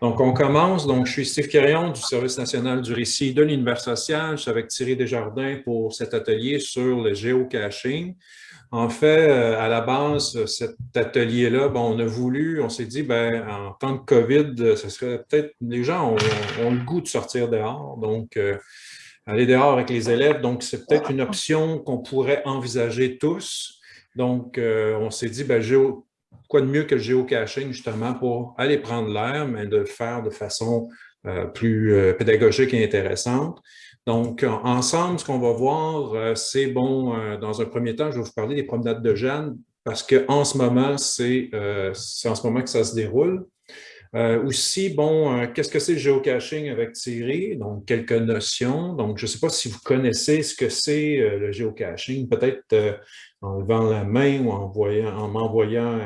Donc, on commence. Donc, je suis Steve Quérion du Service national du récit de l'Univers social. Je suis avec Thierry Desjardins pour cet atelier sur le géocaching. En fait, euh, à la base, cet atelier-là, bon, on a voulu, on s'est dit, ben, en temps de COVID, ce serait peut-être, les gens ont, le goût de sortir dehors, donc euh, aller dehors avec les élèves, donc c'est peut-être une option qu'on pourrait envisager tous. Donc, euh, on s'est dit, ben, géo, quoi de mieux que le géocaching, justement, pour aller prendre l'air, mais de le faire de façon euh, plus euh, pédagogique et intéressante? Donc, ensemble, ce qu'on va voir, euh, c'est, bon, dans un premier temps, je vais vous parler des promenades de Jeanne, parce qu'en ce moment, c'est en ce moment que ça se déroule. Aussi, bon, qu'est-ce que c'est le géocaching avec Thierry? Donc, quelques notions. Donc, je ne sais pas si vous connaissez ce que c'est le géocaching. Peut-être en levant la main ou en m'envoyant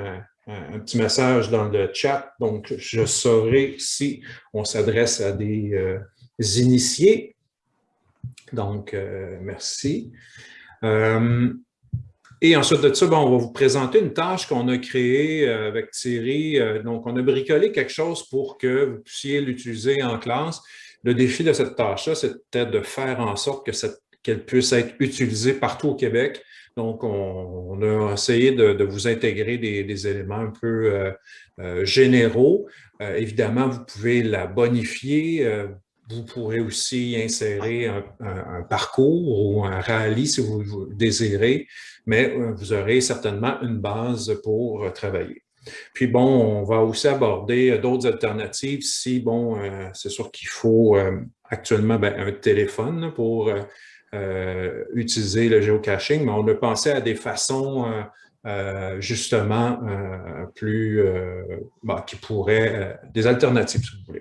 un, petit message dans le chat. Donc, je saurai si on s'adresse à des euh, initiés. Donc, euh, merci. Euh, et ensuite de ça, on va vous présenter une tâche qu'on a créée avec Thierry. donc, on a bricolé quelque chose pour que vous puissiez l'utiliser en classe. Le défi de cette tâche-là, c'était de faire en sorte qu'elle puisse être utilisée partout au Québec donc, on, a essayé de, vous intégrer des, éléments un peu euh, euh, généraux. Euh, évidemment, vous pouvez la bonifier. Pourrez aussi insérer un, parcours ou un rallye si vous, vous désirez, mais vous aurez certainement une base pour travailler. Puis bon, on va aussi aborder d'autres alternatives si, bon, c'est sûr qu'il faut actuellement ben, un téléphone pour euh, utiliser le géocaching, mais on a pensé à des façons euh, euh, justement plus, bah, qui pourraient, des alternatives si vous voulez.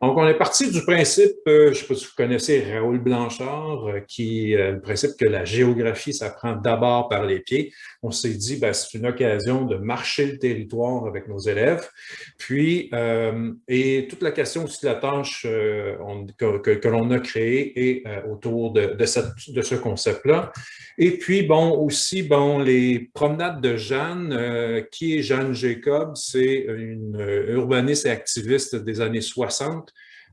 Donc, on est parti du principe, euh, je ne sais pas si vous connaissez Raoul Blanchard, euh, qui euh, le principe que la géographie s'apprend d'abord par les pieds. On s'est dit, ben, c'est une occasion de marcher le territoire avec nos élèves. Puis, et toute la question aussi de la tâche que, l'on a créée est autour de, de ce concept-là. Et puis, bon, aussi, bon, les promenades de Jeanne, qui est Jeanne Jacob, c'est une urbaniste et activiste des années 60,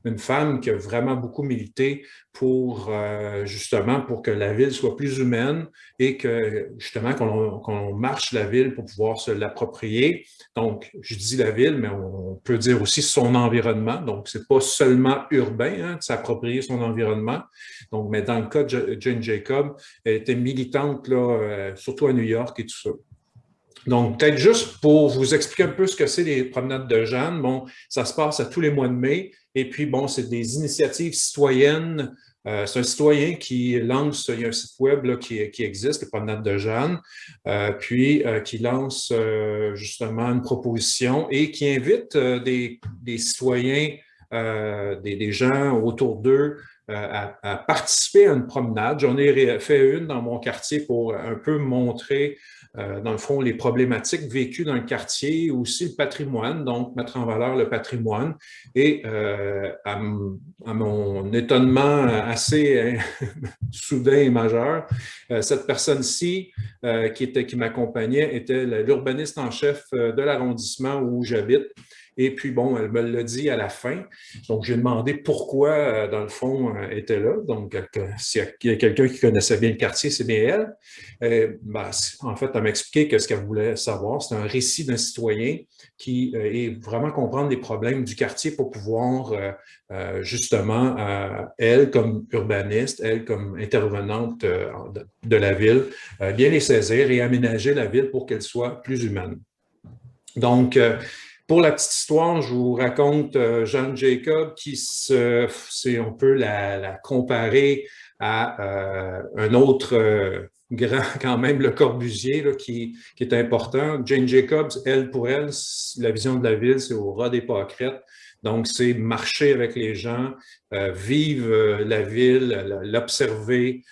une femme qui a vraiment beaucoup milité pour euh, justement pour que la ville soit plus humaine et que justement qu'on marche la ville pour pouvoir se l'approprier. Donc, je dis la ville, mais on peut dire aussi son environnement. Donc, c'est pas seulement urbain hein, de s'approprier son environnement. Donc, mais dans le cas de Jane Jacob, elle était militante là, euh, surtout à New York et tout ça. Donc, peut-être juste pour vous expliquer un peu ce que c'est les promenades de Jeanne, bon, ça se passe à tous les mois de mai, et puis, bon, c'est des initiatives citoyennes. Euh, c'est un citoyen qui lance, il y a un site web qui, existe, les promenades de Jeanne, euh, puis euh, qui lance justement une proposition et qui invite des, citoyens, des, gens autour d'eux à, participer à une promenade. J'en ai fait une dans mon quartier pour un peu montrer euh, dans le fond, les problématiques vécues dans le quartier, aussi le patrimoine, donc mettre en valeur le patrimoine. Et euh, à, mon étonnement assez hein, soudain et majeur, euh, cette personne-ci qui, qui m'accompagnait était l'urbaniste en chef de l'arrondissement où j'habite. Et puis, bon, elle me l'a dit à la fin. Donc, j'ai demandé pourquoi, euh, dans le fond, elle euh, était là. Donc, s'il y a quelqu'un qui connaissait bien le quartier, c'est bien elle. Euh, ben, en fait, elle m'a expliqué que ce qu'elle voulait savoir, c'est un récit d'un citoyen qui est vraiment comprendre les problèmes du quartier pour pouvoir, justement, elle, comme urbaniste, elle, comme intervenante de la ville, bien les saisir et aménager la ville pour qu'elle soit plus humaine. Donc, pour la petite histoire, je vous raconte euh, Jeanne Jacob qui se, si on peut la, comparer à euh, un autre euh, grand quand même, le Corbusier, qui, est important. Jane Jacobs, elle, pour elle, la vision de la ville, c'est au ras des pâquerettes. Donc, c'est marcher avec les gens, vivre la ville, l'observer,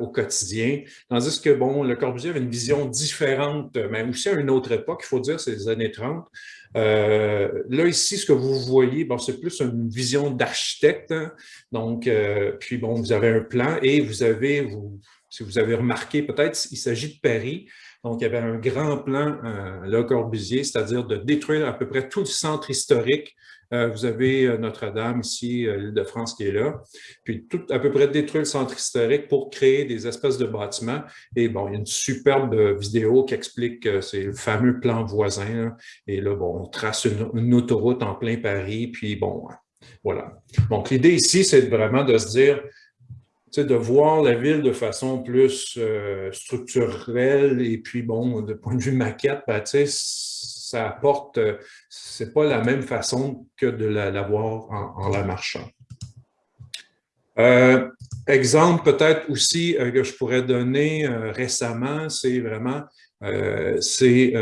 au quotidien. Tandis que, bon, le Corbusier avait une vision différente, mais aussi à une autre époque, il faut dire, c'est les années 30, euh, là, ici, ce que vous voyez, c'est plus une vision d'architecte. Hein. Donc, euh, puis bon, vous avez un plan et vous avez, si vous avez remarqué, peut-être il s'agit de Paris. Donc, il y avait un grand plan, euh, Le Corbusier, c'est-à-dire de détruire à peu près tout le centre historique. Euh, vous avez euh, Notre-Dame ici, l'île de France qui est là. Puis, tout, à peu près détruire le centre historique pour créer des espèces de bâtiments. Et bon, il y a une superbe vidéo qui explique le fameux plan voisin. Et là, bon, on trace une, autoroute en plein Paris. Puis, bon, voilà. Donc, l'idée ici, c'est vraiment de se dire, de voir la ville de façon plus euh, structurelle et puis, bon, de point de vue maquette, ben, ça apporte, euh, c'est pas la même façon que de la, voir en, la marchant. Euh, exemple peut-être aussi que je pourrais donner récemment, c'est vraiment, c'est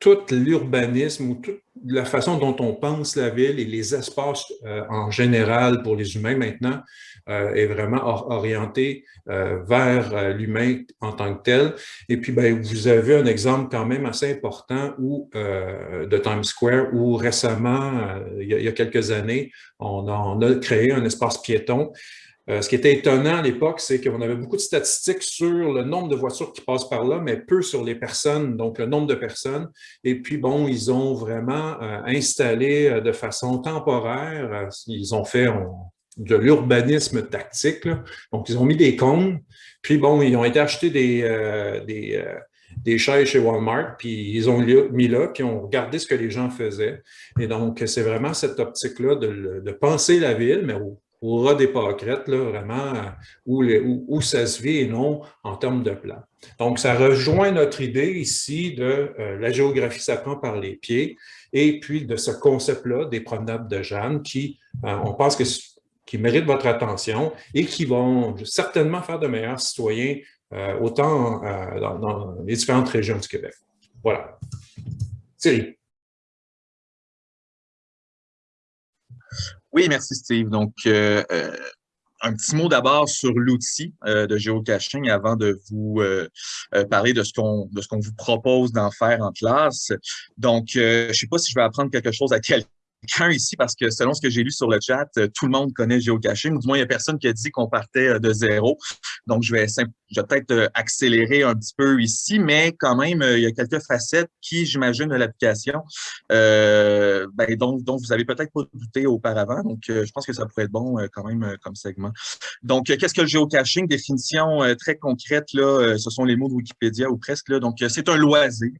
tout l'urbanisme ou toute la façon dont on pense la ville et les espaces en général pour les humains maintenant euh, est vraiment orienté euh, vers euh, l'humain en tant que tel. Et puis, ben, vous avez un exemple quand même assez important où, de Times Square où récemment, il y, a, quelques années, on a, créé un espace piéton ce qui était étonnant à l'époque, c'est qu'on avait beaucoup de statistiques sur le nombre de voitures qui passent par là, mais peu sur les personnes, donc le nombre de personnes. Et puis, bon, ils ont vraiment installé de façon temporaire, ils ont fait, de l'urbanisme tactique. Donc, ils ont mis des cônes, puis bon, ils ont été acheter des, euh, des, euh, des, chaises chez Walmart, puis ils ont mis là, puis ont regardé ce que les gens faisaient. Et donc, c'est vraiment cette optique-là de, de, penser la ville, mais au, au ras des pâquerettes, là, vraiment, euh, où, ça se vit et non en termes de plan. Donc, ça rejoint notre idée ici de la géographie s'apprend par les pieds, et puis de ce concept-là des promenades de Jeanne qui, on pense que qui méritent votre attention et qui vont certainement faire de meilleurs citoyens, euh, autant euh, dans, les différentes régions du Québec. Voilà. Thierry. Oui, merci Steve. Donc, euh, un petit mot d'abord sur l'outil de géocaching avant de vous parler de ce qu'on de ce qu'on vous propose d'en faire en classe. Donc, je ne sais pas si je vais apprendre quelque chose à quelqu'un quelqu'un ici parce que selon ce que j'ai lu sur le chat, euh, tout le monde connaît géocaching. Du moins, il n'y a personne qui a dit qu'on partait euh, de zéro. Donc, je vais, je vais peut-être euh, accélérer un petit peu ici, mais quand même, il y a quelques facettes qui, j'imagine, de l'application euh, ben, dont, dont, vous avez peut-être pas douté auparavant. Donc, je pense que ça pourrait être bon quand même comme segment. Donc, qu'est-ce que le géocaching? Définition très concrète, là, ce sont les mots de Wikipédia ou presque. Là. Donc, c'est un loisir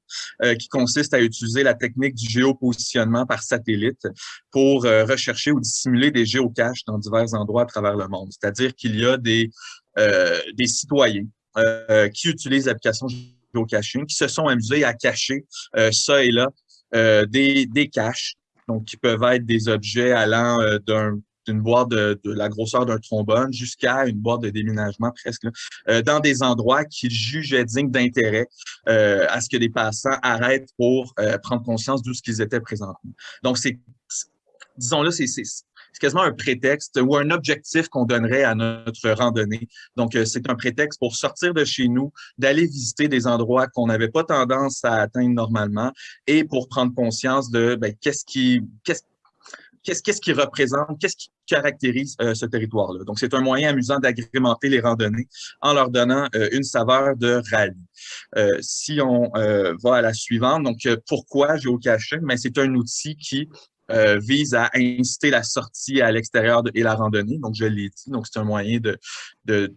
qui consiste à utiliser la technique du géopositionnement par satellite pour euh, rechercher ou dissimuler des géocaches dans divers endroits à travers le monde. C'est-à-dire qu'il y a des, euh, des citoyens euh, qui utilisent l'application géocaching, qui se sont amusés à cacher ça et là des, des caches, donc qui peuvent être des objets allant d'un d'une boîte de, la grosseur d'un trombone jusqu'à une boîte de déménagement presque, dans des endroits qu'ils jugeaient dignes d'intérêt à ce que des passants arrêtent pour prendre conscience d'où ce qu'ils étaient présentement. Donc, c'est disons-le, c'est quasiment un prétexte ou un objectif qu'on donnerait à notre randonnée. Donc, euh, c'est un prétexte pour sortir de chez nous, d'aller visiter des endroits qu'on n'avait pas tendance à atteindre normalement et pour prendre conscience de ben, qu'est-ce qui, qu'est-ce qu'est-ce qui représente, qu'est-ce qui caractérise euh, ce territoire-là. Donc, c'est un moyen amusant d'agrémenter les randonnées en leur donnant euh, une saveur de rallye. si on va à la suivante, donc pourquoi géocaching? Mais c'est un outil qui euh, vise à inciter la sortie à l'extérieur et la randonnée. Donc, je l'ai dit. Donc, c'est un moyen de, de,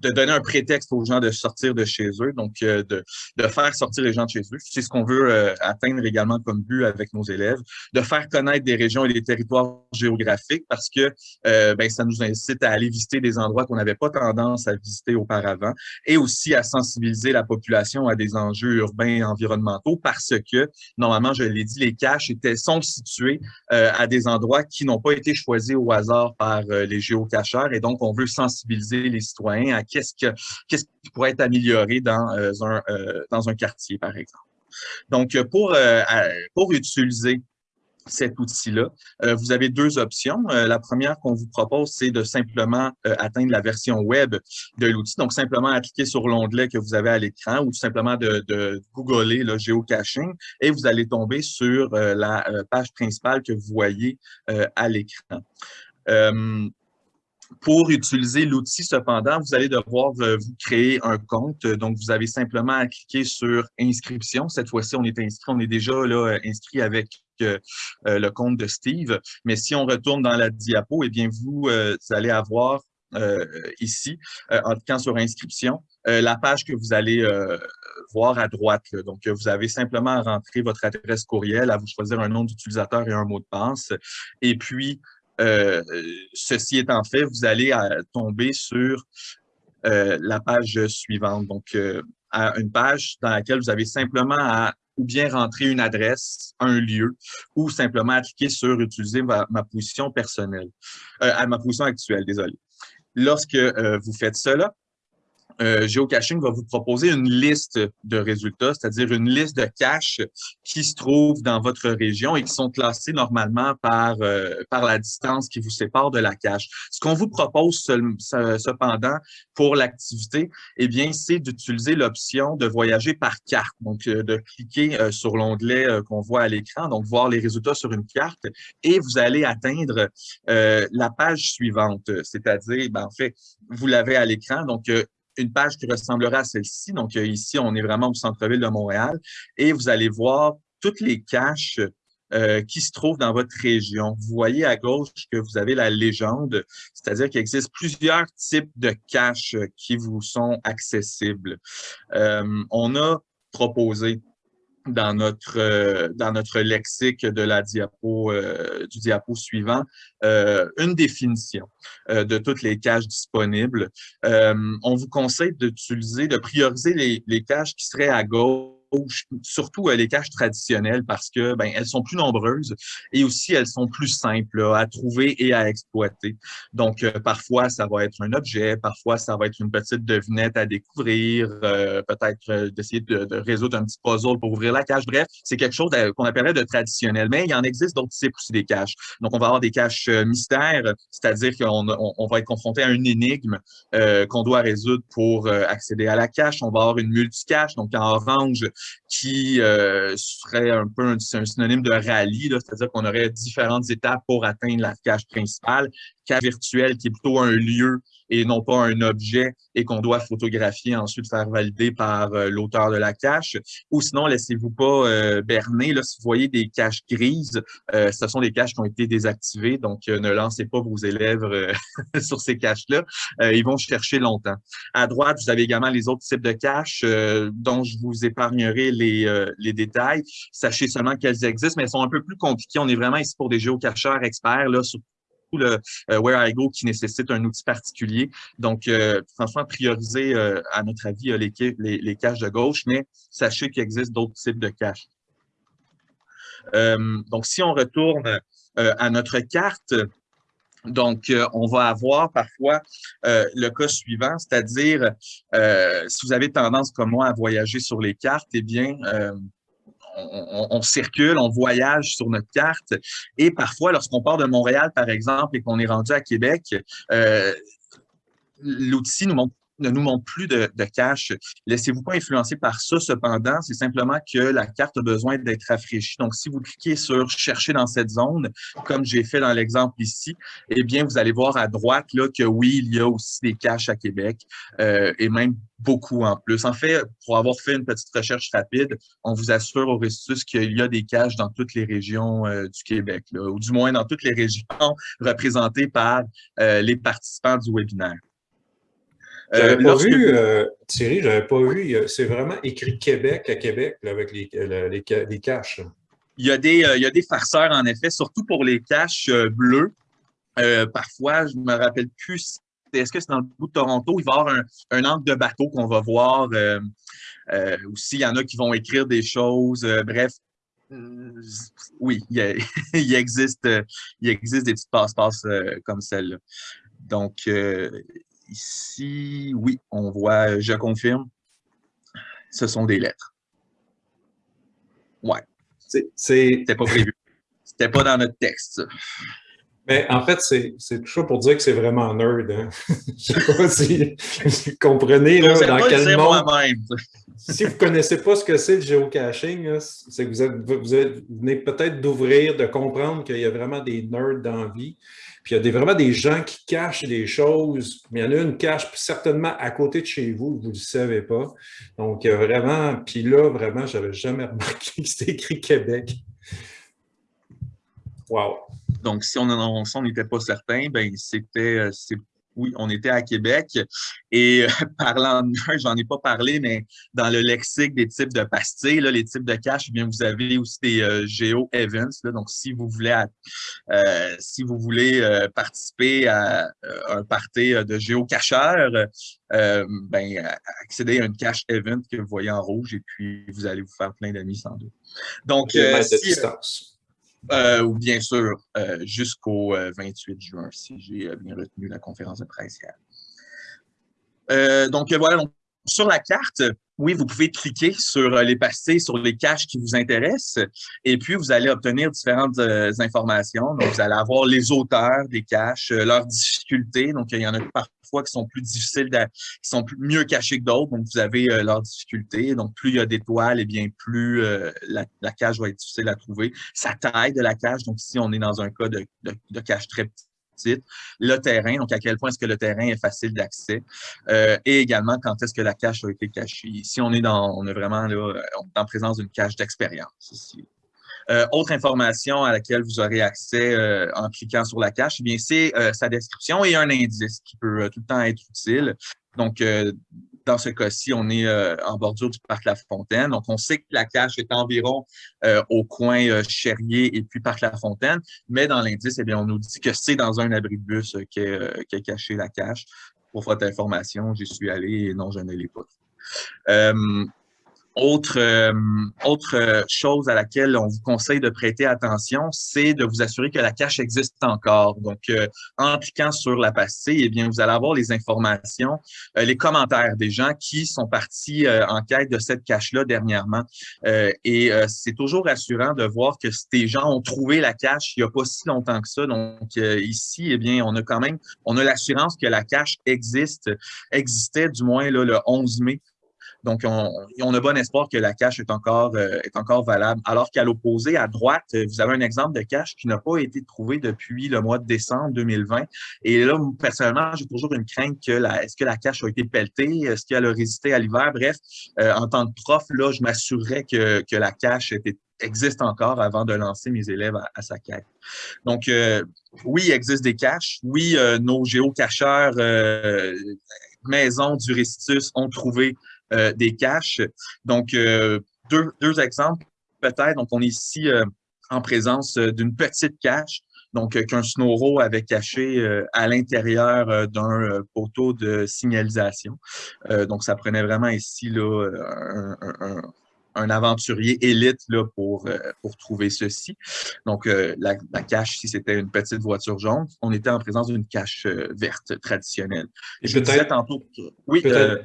donner un prétexte aux gens de sortir de chez eux, donc euh, de, de, faire sortir les gens de chez eux. C'est ce qu'on veut euh, atteindre également comme but avec nos élèves, de faire connaître des régions et des territoires géographiques parce que euh, ben, ça nous incite à aller visiter des endroits qu'on n'avait pas tendance à visiter auparavant et aussi à sensibiliser la population à des enjeux urbains et environnementaux parce que, normalement, je l'ai dit, les caches étaient, sont situés à des endroits qui n'ont pas été choisis au hasard par les géocacheurs et donc on veut sensibiliser les citoyens qu'est-ce qui pourrait être amélioré dans, euh, un, euh, un quartier, par exemple. Donc, pour, euh, pour utiliser cet outil-là. vous avez deux options. la première qu'on vous propose, c'est de simplement atteindre la version web de l'outil. Donc, simplement cliquer sur l'onglet que vous avez à l'écran ou simplement de, de googler le géocaching et vous allez tomber sur la page principale que vous voyez à l'écran. Pour utiliser l'outil, cependant, vous allez devoir euh, vous créer un compte. Donc, vous avez simplement à cliquer sur inscription. Cette fois-ci, on est inscrit, on est déjà là, inscrit avec euh, le compte de Steve. Mais si on retourne dans la diapo, eh bien, vous, euh, allez avoir ici, en cliquant sur inscription, la page que vous allez voir à droite. Donc, vous avez simplement à rentrer votre adresse courriel, à vous choisir un nom d'utilisateur et un mot de passe. Et puis, euh, ceci étant fait, vous allez euh, tomber sur euh, la page suivante. Donc, une page dans laquelle vous avez simplement à ou bien rentrer une adresse, un lieu, ou simplement cliquer sur utiliser ma, position personnelle, à ma position actuelle, désolé. Lorsque vous faites cela, euh, Geocaching va vous proposer une liste de résultats, c'est-à-dire une liste de caches qui se trouvent dans votre région et qui sont classés normalement par, euh, par la distance qui vous sépare de la cache. Ce qu'on vous propose cependant pour l'activité, eh bien, c'est d'utiliser l'option de voyager par carte. Donc, euh, de cliquer euh, sur l'onglet qu'on voit à l'écran, donc voir les résultats sur une carte et vous allez atteindre la page suivante, c'est-à-dire, ben, en fait, vous l'avez à l'écran, donc une page qui ressemblera à celle-ci. Donc, euh, ici, on est vraiment au centre-ville de Montréal et vous allez voir toutes les caches euh, qui se trouvent dans votre région. Vous voyez à gauche que vous avez la légende, c'est-à-dire qu'il existe plusieurs types de caches qui vous sont accessibles. Euh, on a proposé dans notre, euh, dans notre lexique de la diapo, euh, du diapo suivant, euh, une définition de toutes les caches disponibles. on vous conseille d'utiliser, de prioriser les, les caches qui seraient à gauche surtout euh, les caches traditionnelles parce que ben, elles sont plus nombreuses et aussi elles sont plus simples à trouver et à exploiter. Donc, euh, parfois, ça va être un objet, parfois, ça va être une petite devinette à découvrir, euh, peut-être d'essayer de, résoudre un petit puzzle pour ouvrir la cache. Bref, c'est quelque chose qu'on appellerait de traditionnel, mais il y en existe d'autres types aussi des caches. Donc, on va avoir des caches mystères, c'est-à-dire qu'on on, va être confronté à une énigme qu'on doit résoudre pour accéder à la cache. On va avoir une multicache, donc en orange, qui euh, serait un peu un, synonyme de rallye, c'est-à-dire qu'on aurait différentes étapes pour atteindre la cache principale. Cache virtuelle qui est plutôt un lieu et non pas un objet et qu'on doit photographier ensuite faire valider par euh, l'auteur de la cache. Ou sinon, laissez-vous pas euh, berner. Là, si vous voyez des caches grises, euh, ce sont des caches qui ont été désactivées, donc ne lancez pas vos élèves sur ces caches-là. ils vont chercher longtemps. À droite, vous avez également les autres types de caches dont je vous épargnerai les, les détails. Sachez seulement qu'elles existent, mais elles sont un peu plus compliquées. On est vraiment ici pour des géocacheurs experts, là, sur le euh, Where I Go qui nécessite un outil particulier. Donc, euh, franchement, prioriser, euh, à notre avis, les, les, les, caches de gauche, mais sachez qu'il existe d'autres types de caches. donc, si on retourne à notre carte, donc, on va avoir parfois le cas suivant, c'est-à-dire, si vous avez tendance comme moi à voyager sur les cartes, eh bien, on, circule, on voyage sur notre carte. Et parfois, lorsqu'on part de Montréal, par exemple, et qu'on est rendu à Québec, euh, l'outil nous montre ne nous montre plus de, de. Laissez-vous pas influencer par ça, cependant, c'est simplement que la carte a besoin d'être rafraîchie. Donc, si vous cliquez sur « Chercher dans cette zone », comme j'ai fait dans l'exemple ici, eh bien, vous allez voir à droite là, que oui, il y a aussi des caches à Québec, euh, et même beaucoup en plus. En fait, pour avoir fait une petite recherche rapide, on vous assure au Restus qu'il y a des caches dans toutes les régions euh, du Québec, ou du moins dans toutes les régions représentées par euh, les participants du webinaire. Euh, j'avais pas vu, euh, Thierry, j'avais pas vu, c'est vraiment écrit Québec à Québec avec les, les, caches. Il y, a des, euh, il y a des farceurs, en effet, surtout pour les caches bleues. parfois, je ne me rappelle plus, est-ce que c'est dans le bout de Toronto, il va y avoir un, angle de bateau qu'on va voir. aussi, il y en a qui vont écrire des choses. bref, oui, il, il, existe, il existe des petites passe-passe comme celle-là. Donc, Ici, oui, on voit, je confirme, ce sont des lettres. Ouais. C'était pas prévu. C'était pas dans notre texte. Mais en fait, c'est toujours pour dire que c'est vraiment nerd. Hein? Je sais pas si vous comprenez là, dans quel monde. si vous ne connaissez pas ce que c'est le géocaching, c'est que vous, êtes, vous, venez peut-être d'ouvrir, de comprendre qu'il y a vraiment des nerds dans la vie. Puis il y a des, vraiment des gens qui cachent des choses. Il y en a une cache certainement à côté de chez vous, vous ne le savez pas. Donc, vraiment, puis là, vraiment, je n'avais jamais remarqué que c'était écrit Québec. Wow. Donc, si on n'était pas certain, ben c'était euh, oui, on était à Québec. Et euh, parlant de j'en ai pas parlé, mais dans le lexique des types de pastilles, là, les types de caches, eh bien, vous avez aussi des euh, geo-events. Donc, si vous voulez, euh, si vous voulez participer à un party de géocacheurs, ben, accédez à une cache event que vous voyez en rouge et puis vous allez vous faire plein d'amis sans doute. Donc, si, euh, ou bien sûr, euh, jusqu'au 28 euh, juin, si j'ai bien retenu la conférence de presse donc voilà, donc, sur la carte, oui, vous pouvez cliquer sur les pastilles, sur les caches qui vous intéressent, et puis vous allez obtenir différentes informations. Donc, vous allez avoir les auteurs des caches, leurs difficultés. Donc, il y en a parfois qui sont plus difficiles, qui sont mieux cachés que d'autres. Donc, vous avez euh, leurs difficultés. Donc, plus il y a d'étoiles, et eh bien plus euh, la, cage va être difficile à trouver. Sa taille de la cage, donc ici, on est dans un cas de, de, cage très petite. Le terrain, donc à quel point est-ce que le terrain est facile d'accès. Euh, et également, quand est-ce que la cache a été cachée. Ici, on est dans, on est vraiment là, en présence d'une cache d'expérience. Ici. Euh, autre information à laquelle vous aurez accès euh, en cliquant sur la cache, eh bien c'est euh, sa description et un indice qui peut tout le temps être utile. Donc, dans ce cas-ci, on est en bordure du parc La Fontaine. Donc, on sait que la cache est environ au coin Cherrier et puis parc La Fontaine, mais dans l'indice, eh bien, on nous dit que c'est dans un abri de bus qu'est qu caché la cache. Pour votre information, j'y suis allé et non, je ne l'ai pas. Autre, euh, autre chose à laquelle on vous conseille de prêter attention, c'est de vous assurer que la cache existe encore. Donc, euh, en cliquant sur la pastille, eh bien, vous allez avoir les informations, euh, les commentaires des gens qui sont partis en quête de cette cache-là dernièrement. et c'est toujours rassurant de voir que ces gens ont trouvé la cache il n'y a pas si longtemps que ça. Donc, ici, eh bien, on a quand même, on a l'assurance que la cache existe, existait du moins là, le 11 mai donc, on, a bon espoir que la cache est encore, euh, est encore valable. Alors qu'à l'opposé, à droite, vous avez un exemple de cache qui n'a pas été trouvé depuis le mois de décembre 2020. Et là, personnellement, j'ai toujours une crainte que est-ce que la cache a été pelletée? Est-ce qu'elle a résisté à l'hiver? Bref, euh, en tant que prof, là, je m'assurerais que, que la cache existe encore avant de lancer mes élèves à, sa quête. Donc, euh, oui, il existe des caches. Oui, nos géocacheurs maisons du Récitus ont trouvé euh, des caches. Donc, euh, deux, deux exemples peut-être. Donc, on est ici euh, en présence d'une petite cache donc qu'un snowro avait caché à l'intérieur d'un poteau de signalisation. donc, ça prenait vraiment ici là, un, un, aventurier élite là, pour, pour trouver ceci. Donc, la, la, cache, si c'était une petite voiture jaune, on était en présence d'une cache verte traditionnelle. Et je disais tantôt... Oui, peut-être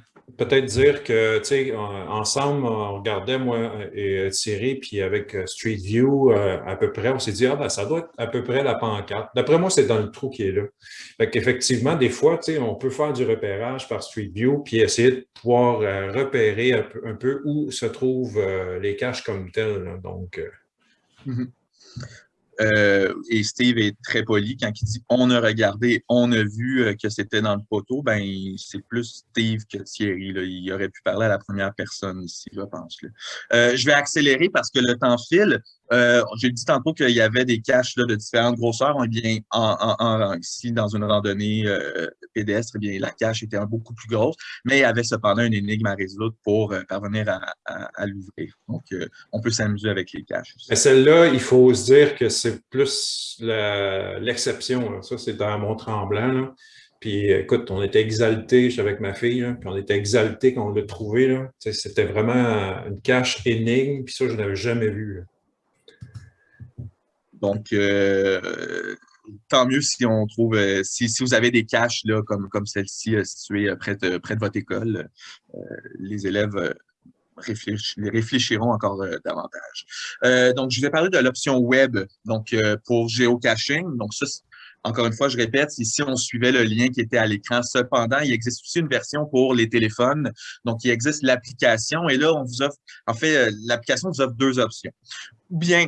dire que, tu sais, ensemble, on regardait, moi et Thierry, puis avec euh, Street View, euh, à peu près, on s'est dit, ah ben, ça doit être à peu près la pancarte. D'après moi, c'est dans le trou qui est là. Fait qu'effectivement, des fois, tu sais, on peut faire du repérage par Street View, puis essayer de pouvoir euh, repérer un peu, où se trouvent les caches comme telles. Donc, mm-hmm. Euh, et Steve est très poli quand il dit on a regardé, on a vu euh, que c'était dans le poteau. Ben, c'est plus Steve que Thierry. Là. Il aurait pu parler à la première personne ici, je pense. Euh, je vais accélérer parce que le temps file. Euh, J'ai dit tantôt qu'il y avait des caches de différentes grosseurs. Eh bien, en, en, ici, dans une randonnée euh, pédestre, eh bien, la cache était beaucoup plus grosse, mais il y avait cependant une énigme à résoudre pour euh, parvenir à, l'ouvrir. Donc, on peut s'amuser avec les caches. Celle-là, il faut se dire que c'est plus l'exception. Ça, c'est dans mon tremblant. Puis écoute, on était exaltés, j'étais avec ma fille, puis on était exaltés quand on l'a trouvé. C'était vraiment une cache énigme, puis ça, je n'avais jamais vu. Donc, euh, tant mieux si on trouve, euh, si, vous avez des caches là, comme, comme celle-ci euh, située près de, près de votre école, les élèves réfléchiront encore davantage. donc, je vais parler de l'option web donc pour géocaching. Donc, ça, encore une fois, je répète, ici, on suivait le lien qui était à l'écran. Cependant, il existe aussi une version pour les téléphones. Donc, il existe l'application. Et là, on vous offre, en fait, l'application vous offre deux options. Ou bien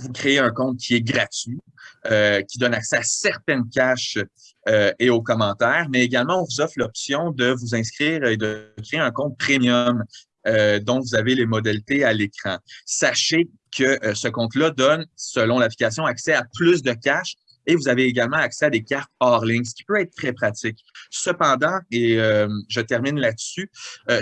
vous créez un compte qui est gratuit, euh, qui donne accès à certaines caches euh, et aux commentaires, mais également, on vous offre l'option de vous inscrire et de créer un compte premium euh, dont vous avez les modalités à l'écran. Sachez que ce compte-là donne, selon l'application, accès à plus de caches et vous avez également accès à des cartes hors ligne, ce qui peut être très pratique. Cependant, et je termine là-dessus,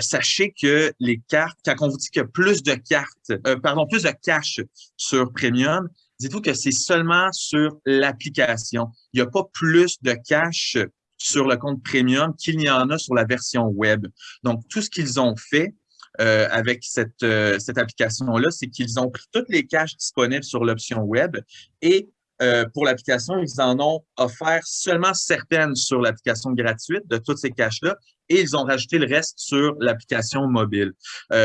sachez que les cartes, quand on vous dit qu'il y a plus de cartes, pardon, plus de caches sur Premium, dites-vous que c'est seulement sur l'application. Il n'y a pas plus de cash sur le compte premium qu'il y en a sur la version web. Donc, tout ce qu'ils ont fait euh, avec cette, euh, cette application-là, c'est qu'ils ont pris toutes les caches disponibles sur l'option web et euh, pour l'application, ils en ont offert seulement certaines sur l'application gratuite de toutes ces caches-là et ils ont rajouté le reste sur l'application mobile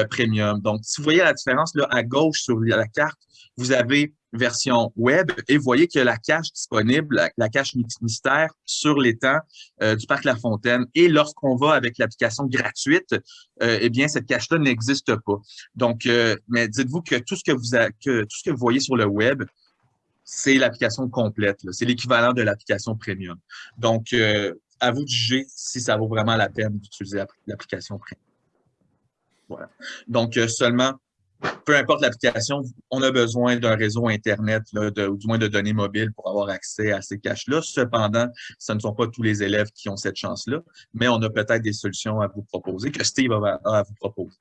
premium. Donc, si vous voyez la différence là, à gauche sur la carte, vous avez version web et vous voyez que la cache disponible, la, cache mystère sur l'étang euh, du parc La Fontaine. Et lorsqu'on va avec l'application gratuite, euh, eh bien, cette cache-là n'existe pas. Donc, euh, mais dites-vous que tout ce que vous que tout ce que vous voyez sur le web, c'est l'application complète. C'est l'équivalent de l'application premium. Donc, à vous de juger si ça vaut vraiment la peine d'utiliser l'application premium. Voilà. Donc, seulement peu importe l'application, on a besoin d'un réseau Internet, ou du moins de données mobiles pour avoir accès à ces caches-là. Cependant, ce ne sont pas tous les élèves qui ont cette chance-là, mais on a peut-être des solutions à vous proposer, que Steve a, à vous proposer.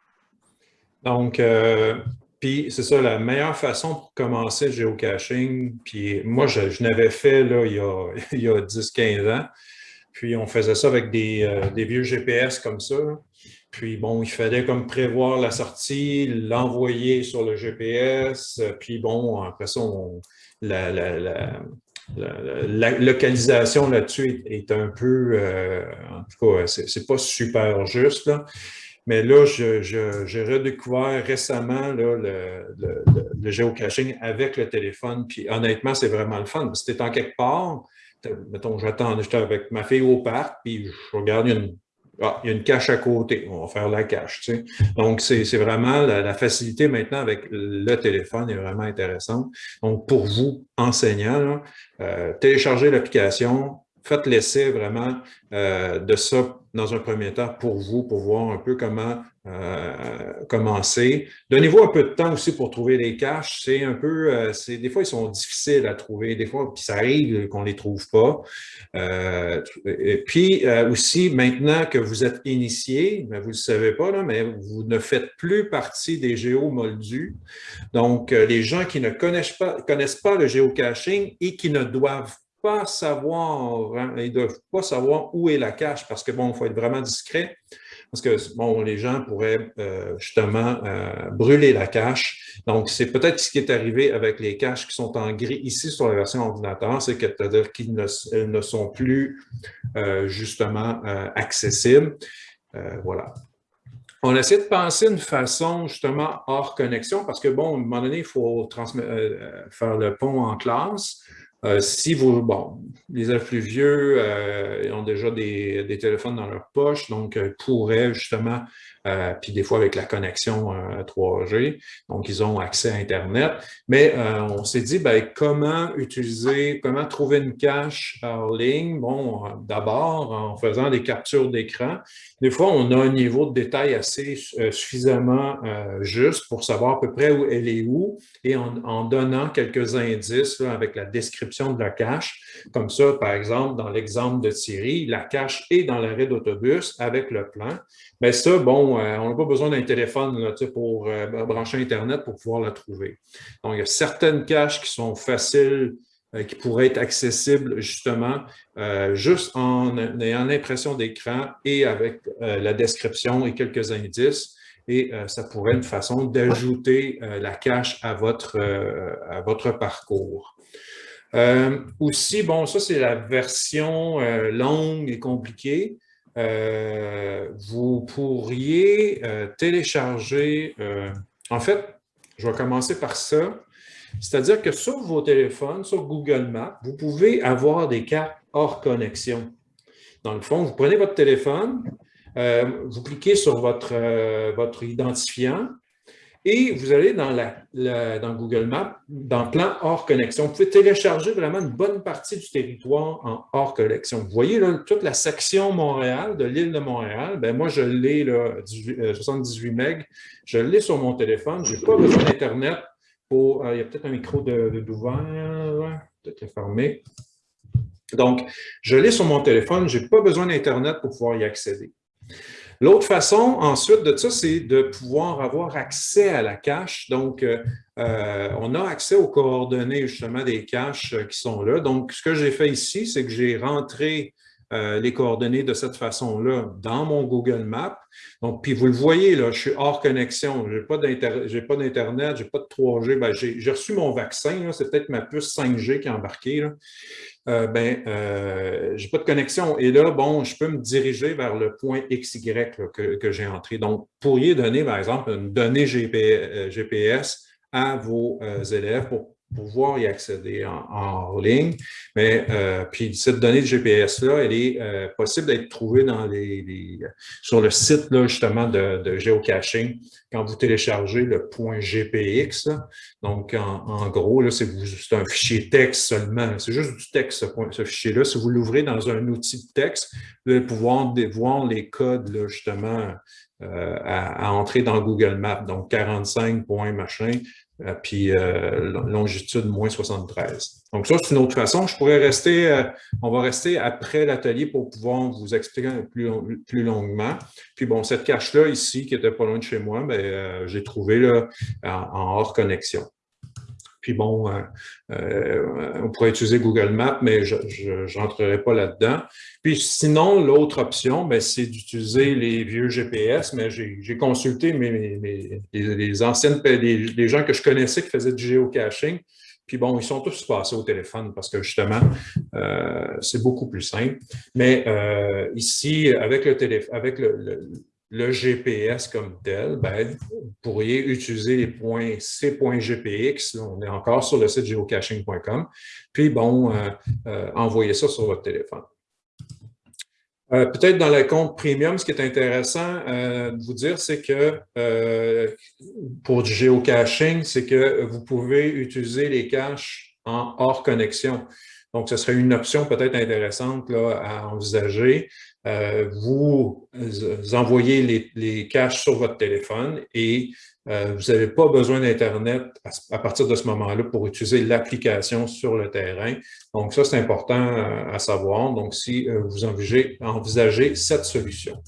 Donc, euh, puis c'est ça, la meilleure façon pour commencer le géocaching, puis moi, je, n'avais fait là, il y a, a 10-15 ans, puis on faisait ça avec des, euh, vieux GPS comme ça. Puis bon, il fallait comme prévoir la sortie, l'envoyer sur le GPS, puis bon, après ça, la, localisation là-dessus est, un peu, euh, en tout cas, c'est pas super juste, là. Mais là, j'ai redécouvert récemment le, géocaching avec le téléphone. Puis honnêtement, c'est vraiment le fun. Si tu es en quelque part, mettons, j'attends, j'étais avec ma fille au parc, puis je regarde une ah, il y a une cache à côté, on va faire la cache. Tu sais. Donc, c'est vraiment la, facilité maintenant avec le téléphone est vraiment intéressante. Donc, pour vous, enseignants, euh, téléchargez l'application, faites l'essai vraiment euh, de ça dans un premier temps pour vous, pour voir un peu comment euh, commencer. Donnez-vous un peu de temps aussi pour trouver les caches. C'est un peu, euh, des fois, ils sont difficiles à trouver. Des fois, puis ça arrive qu'on ne les trouve pas. Puis aussi, maintenant que vous êtes initié, ben, vous ne le savez pas, là, mais vous ne faites plus partie des géomoldus. Donc, les gens qui ne connaissent pas, connaissent pas le géocaching et qui ne doivent pas savoir, hein, ils doivent pas savoir où est la cache parce que, bon, faut être vraiment discret parce que, bon, les gens pourraient euh, justement euh, brûler la cache. Donc, c'est peut-être ce qui est arrivé avec les caches qui sont en gris ici sur la version ordinateur, c'est-à-dire qu'ils ne, sont plus euh, justement accessibles. voilà. On essaie de penser une façon justement hors connexion parce que, bon, à un moment donné, il faut faire le pont en classe. Euh, si vous, bon, les élèves plus vieux euh, ont déjà des, des, téléphones dans leur poche, donc euh, pourraient justement euh, puis des fois avec la connexion 3G, euh, donc ils ont accès à Internet. Mais on s'est dit, ben, comment utiliser, comment trouver une cache en ligne? Bon, d'abord, en faisant des captures d'écran. Des fois, on a un niveau de détail assez suffisamment juste pour savoir à peu près où elle est où, et en, donnant quelques indices avec la description de la cache. Comme ça, par exemple, dans l'exemple de Thierry, la cache est dans l'arrêt d'autobus avec le plan. Mais ça, bon, euh, on n'a pas besoin d'un téléphone pour euh, brancher Internet pour pouvoir la trouver. Donc, il y a certaines caches qui sont faciles, euh, qui pourraient être accessibles justement juste en ayant l'impression d'écran et avec la description et quelques indices. Et ça pourrait être une façon d'ajouter la cache à votre, à votre parcours. Aussi, bon, ça c'est la version longue et compliquée. Euh, vous pourriez euh, télécharger, euh, en fait, je vais commencer par ça, c'est-à-dire que sur vos téléphones, sur Google Maps, vous pouvez avoir des cartes hors connexion. Dans le fond, vous prenez votre téléphone, vous cliquez sur votre identifiant Et vous allez dans, Google Maps, dans plan hors connexion. Vous pouvez télécharger vraiment une bonne partie du territoire en hors connexion. Vous voyez toute la section Montréal, de l'île de Montréal. Ben moi, je l'ai, 78 MB. Je l'ai sur mon téléphone. Je n'ai pas besoin d'Internet pour... Euh, il y a peut-être un micro d'ouvert. Peut-être fermé. Donc, je l'ai sur mon téléphone. Je n'ai pas besoin d'Internet pour pouvoir y accéder. L'autre façon, ensuite de ça, c'est de pouvoir avoir accès à la cache. Donc, euh, euh, on a accès aux coordonnées justement des caches euh, qui sont là. Donc, ce que j'ai fait ici, c'est que j'ai rentré les coordonnées de cette façon-là dans mon Google Maps. Donc, puis vous le voyez, là, je suis hors connexion. Je n'ai pas d'Internet, je n'ai pas de 3G. Ben, j'ai reçu mon vaccin, c'est peut-être ma puce 5G qui est embarquée. Là euh, ben, euh, j'ai pas de connexion. Et là, bon, je peux me diriger vers le point XY que, que j'ai entré. Donc, pourriez donner, par exemple, une donnée GPS euh, à vos euh, élèves pour pouvoir y accéder en, ligne. Mais euh, puis cette donnée de GPS-là, elle est euh, possible d'être trouvée dans les, sur le site là, justement de, de, géocaching quand vous téléchargez le point GPX. Donc, en, gros, c'est un fichier texte seulement. C'est juste du texte, ce, fichier-là. Si vous l'ouvrez dans un outil de texte, vous allez pouvoir voir les codes là, justement euh, à, à, entrer dans Google Maps. Donc, 45 points machin, euh, puis euh, longitude moins 73. Donc ça, c'est une autre façon. Je pourrais rester, euh, on va rester après l'atelier pour pouvoir vous expliquer plus, plus longuement. Puis bon, cette cache-là ici, qui était pas loin de chez moi, ben, j'ai trouvé là, en hors connexion. Puis bon, euh, euh, on pourrait utiliser Google Maps, mais je n'entrerai pas là-dedans. Puis sinon, l'autre option, ben, c'est d'utiliser les vieux GPS, mais j'ai consulté mes, les, anciennes, les, gens que je connaissais qui faisaient du géocaching. Puis bon, ils sont tous passés au téléphone parce que justement, euh, c'est beaucoup plus simple. Mais ici, avec le téléphone, avec le GPS comme tel, ben, vous pourriez utiliser les points C.GPX, on est encore sur le site geocaching.com, puis bon, euh, euh, envoyer ça sur votre téléphone. Euh, peut-être dans le compte premium, ce qui est intéressant de vous dire, c'est que pour du géocaching, c'est que vous pouvez utiliser les caches en hors connexion. Donc, ce serait une option peut-être intéressante à envisager. Euh, vous envoyez les, les, caches sur votre téléphone et euh, vous n'avez pas besoin d'Internet à, partir de ce moment-là pour utiliser l'application sur le terrain. Donc, ça, c'est important euh, à savoir. Donc, si vous envisagez, envisagez cette solution.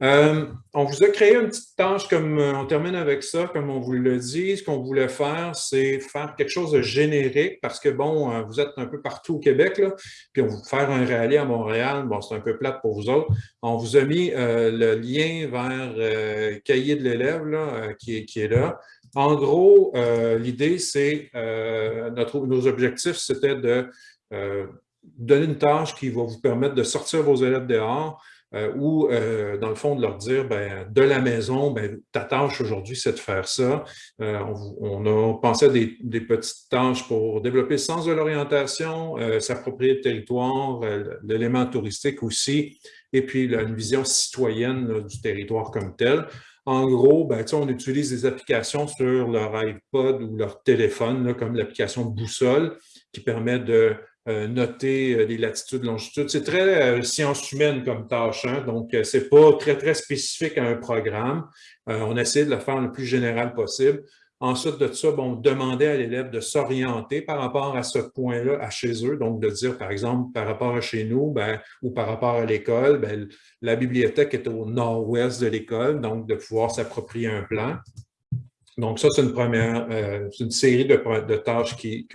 Euh, on vous a créé une petite tâche, comme euh, on termine avec ça, comme on vous le dit. Ce qu'on voulait faire, c'est faire quelque chose de générique parce que, bon, euh, vous êtes un peu partout au Québec, là, puis on va faire un rallye à Montréal. Bon, c'est un peu plate pour vous autres. On vous a mis le lien vers Cahier de l'élève qui, qui, est là. En gros, l'idée, c'est, nos objectifs, c'était de donner une tâche qui va vous permettre de sortir vos élèves dehors, euh, ou euh, dans le fond de leur dire, ben, de la maison, ben, ta tâche aujourd'hui, c'est de faire ça. Euh, on, a pensé à des, petites tâches pour développer le sens de l'orientation, s'approprier le territoire, l'élément touristique aussi, et puis une vision citoyenne du territoire comme tel. En gros, ben, on utilise des applications sur leur iPod ou leur téléphone, comme l'application Boussole, qui permet de euh, noter euh, les latitudes, longitudes. C'est très euh, science humaine comme tâche, hein, donc c'est pas très, très spécifique à un programme. on essaie de le faire le plus général possible. Ensuite de ça, bon, demander à l'élève de s'orienter par rapport à ce point-là, à chez eux. Donc, de dire, par exemple, par rapport à chez nous ben, ou par rapport à l'école, ben, la bibliothèque est au nord-ouest de l'école, donc de pouvoir s'approprier un plan. Donc, ça, c'est une première, euh, une série de, tâches qui,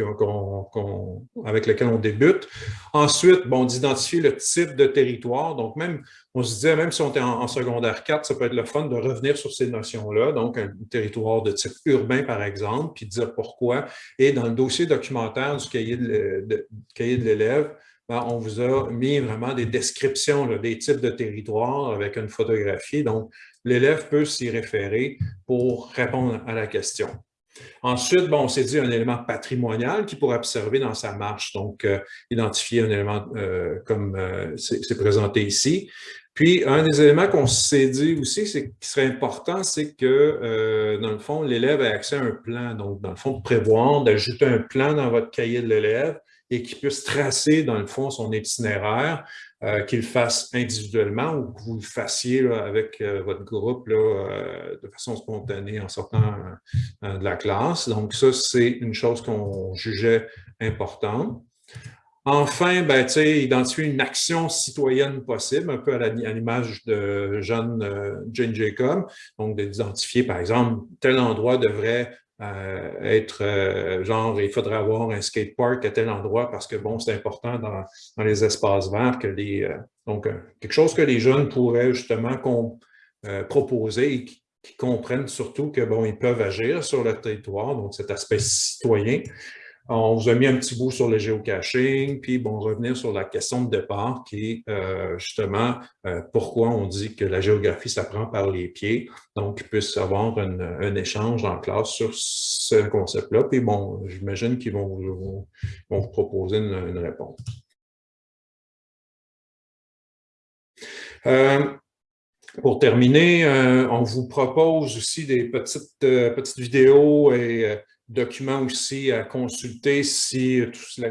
avec lesquelles on débute. Ensuite, bon, d'identifier le type de territoire. Donc, même, on se disait, même si on était en, secondaire 4, ça peut être le fun de revenir sur ces notions-là. Donc, un territoire de type urbain, par exemple, puis dire pourquoi. Et dans le dossier documentaire du cahier de, de l'élève, ben, on vous a mis vraiment des descriptions des types de territoires avec une photographie. Donc, l'élève peut s'y référer pour répondre à la question. Ensuite, bon, on s'est dit un élément patrimonial qui pourrait observer dans sa marche, donc identifier un élément comme c'est présenté ici. Puis, un des éléments qu'on s'est dit aussi, c'est qui serait important, c'est que, euh, dans le fond, l'élève ait accès à un plan. Donc, dans le fond, prévoir, d'ajouter un plan dans votre cahier de l'élève et qu'il puisse tracer, dans le fond, son itinéraire, euh, qu'il le fasse individuellement ou que vous le fassiez avec euh, votre groupe là, de façon spontanée en sortant de la classe. Donc, ça, c'est une chose qu'on jugeait importante. Enfin, ben, identifier une action citoyenne possible, un peu à l'image de Jeanne, euh, Jane Jacob. Donc, d'identifier, par exemple, tel endroit devrait euh, être, euh, genre, il faudrait avoir un skatepark à tel endroit parce que, bon, c'est important dans, les espaces verts que les... donc, quelque chose que les jeunes pourraient justement proposer et qui, qui comprennent surtout que, bon, ils peuvent agir sur le territoire, donc cet aspect citoyen. On vous a mis un petit bout sur le géocaching, puis bon, revenir sur la question de départ qui est euh, justement euh, pourquoi on dit que la géographie s'apprend par les pieds. Donc, il puisse avoir un échange en classe sur ce concept-là. Puis bon, j'imagine qu'ils vont, vous proposer une, réponse. Euh, pour terminer, on vous propose aussi des petites, petites vidéos et documents aussi à consulter si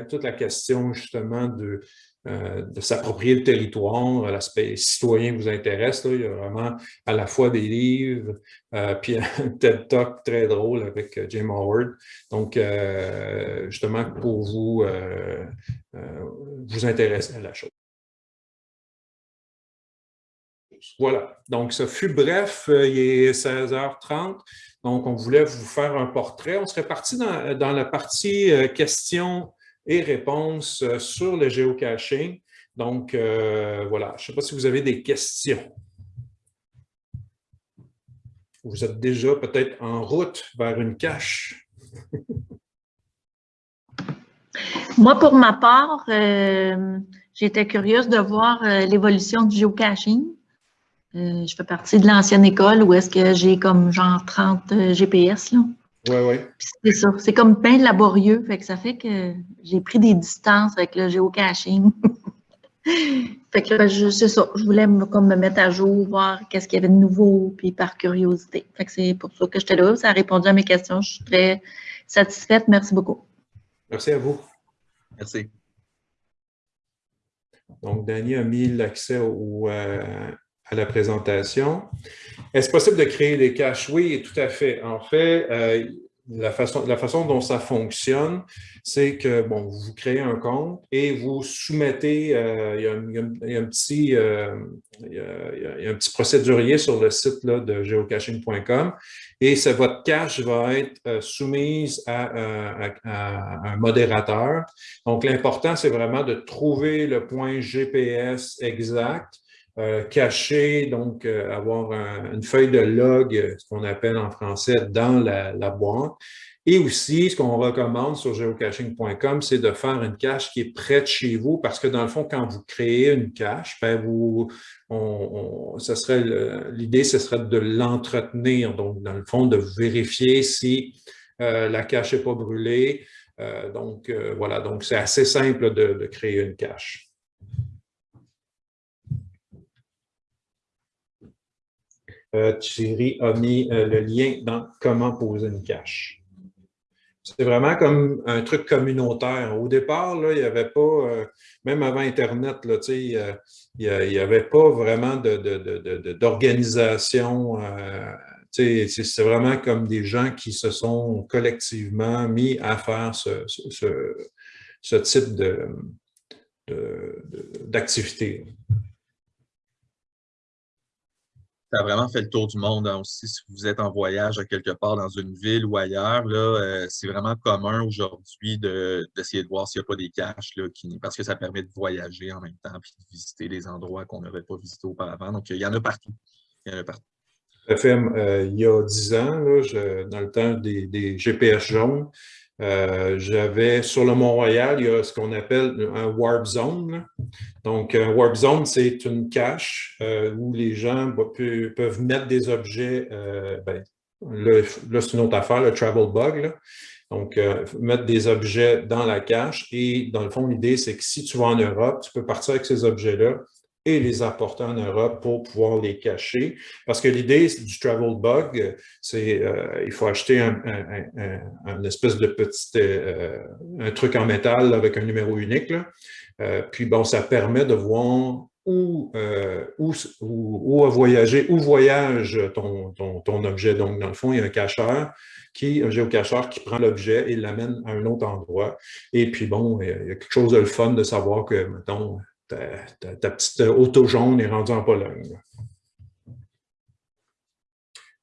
toute la, question justement de, euh, de s'approprier le territoire, l'aspect citoyen vous intéresse. Là. Il y a vraiment à la fois des livres, euh, puis un TED Talk très drôle avec euh, Jim Howard. Donc, justement, pour vous, vous intéresser à la chose. Voilà, donc ce fut bref, il est 16h30. Donc, on voulait vous faire un portrait. On serait parti dans, la partie euh, questions et réponses euh, sur le géocaching. Donc, euh, voilà, je ne sais pas si vous avez des questions. Vous êtes déjà peut-être en route vers une cache. Moi, pour ma part, j'étais curieuse de voir l'évolution du géocaching. Euh, je fais partie de l'ancienne école où est-ce que j'ai comme genre 30 euh, GPS. Là. Oui, oui. C'est ça. C'est comme bien laborieux. Fait que ça fait que j'ai pris des distances avec le géocaching. fait que c'est ça. Je voulais me, comme me mettre à jour, voir qu'est-ce qu'il y avait de nouveau, puis par curiosité. Fait que c'est pour ça que j'étais là. Ça a répondu à mes questions. Je suis très satisfaite. Merci beaucoup. Merci à vous. Merci. Donc, Danny a mis l'accès au, euh, la présentation. Est-ce possible de créer des caches? Oui, tout à fait. En fait, euh, la, façon, dont ça fonctionne, c'est que bon, vous créez un compte et vous soumettez, il, y a, un, petit, euh, procédurier sur le site de geocaching.com et votre cache va être euh, soumise à, à, un modérateur. Donc, l'important, c'est vraiment de trouver le point GPS exact euh, cacher, donc euh, avoir une feuille de log, euh, ce qu'on appelle en français, dans la, boîte. Et aussi, ce qu'on recommande sur geocaching.com, c'est de faire une cache qui est près de chez vous, parce que dans le fond, quand vous créez une cache, ben vous, on, ce serait l'idée, ce serait de l'entretenir. Donc, dans le fond, de vérifier si la cache n'est pas brûlée. donc, voilà, donc c'est assez simple de créer une cache. Thierry a mis euh, le lien dans comment poser une cache. C'est vraiment comme un truc communautaire. Au départ, il n'y avait pas, euh, même avant Internet, il n'y avait pas vraiment d'organisation. C'est vraiment comme des gens qui se sont collectivement mis à faire ce type d'activité ça a vraiment fait le tour du monde hein, aussi. Si vous êtes en voyage à quelque part dans une ville ou ailleurs, là, euh, c'est vraiment commun aujourd'hui d'essayer de, voir s'il n'y a pas des caches, là, parce que ça permet de voyager en même temps et de visiter des endroits qu'on n'aurait pas visités auparavant. Donc, il y en a partout. Il y en a partout. Euh, il y a dix ans, là, dans le temps des, des GPS jaunes, euh, j'avais sur le Mont-Royal, il y a ce qu'on appelle un warp zone. Donc, un warp zone, c'est une cache euh, où les gens peuvent mettre des objets, euh, ben, là, c'est une autre affaire, le travel bug. Donc, mettre des objets dans la cache. Et dans le fond, l'idée, c'est que si tu vas en Europe, tu peux partir avec ces objets-là et les apporter en Europe pour pouvoir les cacher. Parce que l'idée du travel bug, c'est euh, il faut acheter un, espèce de petit euh, un truc en métal avec un numéro unique. puis bon, ça permet de voir où, où, où, voyager, où voyage ton, ton, ton, objet. Donc, dans le fond, il y a un cacheur qui, un géocacheur qui prend l'objet et l'amène à un autre endroit. Et puis, bon, il y a quelque chose de le fun de savoir que, mettons, ta, petite auto jaune est rendue en Pologne.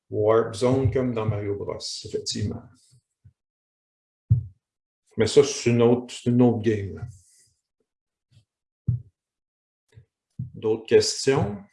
Warp Zone comme dans Mario Bros, effectivement. Mais ça, c'est une une autre game. D'autres questions?